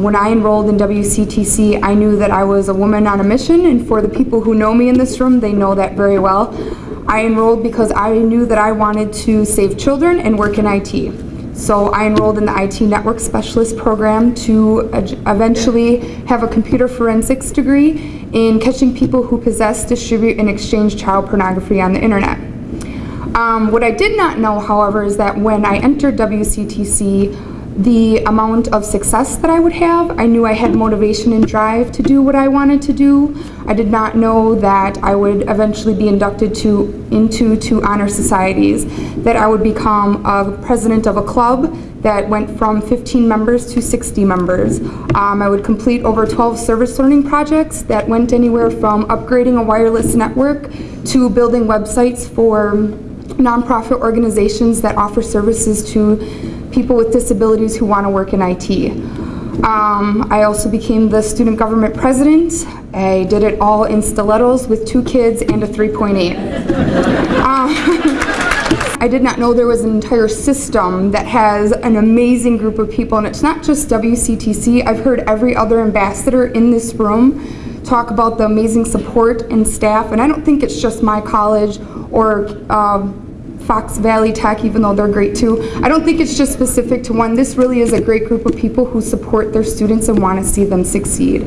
When I enrolled in WCTC, I knew that I was a woman on a mission, and for the people who know me in this room, they know that very well. I enrolled because I knew that I wanted to save children and work in IT. So I enrolled in the IT Network Specialist program to eventually have a computer forensics degree in catching people who possess, distribute, and exchange child pornography on the internet. Um, what I did not know, however, is that when I entered WCTC, the amount of success that I would have. I knew I had motivation and drive to do what I wanted to do. I did not know that I would eventually be inducted to into two honor societies, that I would become a president of a club that went from 15 members to 60 members. Um, I would complete over 12 service learning projects that went anywhere from upgrading a wireless network to building websites for nonprofit organizations that offer services to people with disabilities who want to work in IT. Um, I also became the student government president. I did it all in stilettos with two kids and a 3.8. Um, I did not know there was an entire system that has an amazing group of people, and it's not just WCTC. I've heard every other ambassador in this room talk about the amazing support and staff, and I don't think it's just my college or uh, Fox Valley Tech, even though they're great too. I don't think it's just specific to one. This really is a great group of people who support their students and want to see them succeed.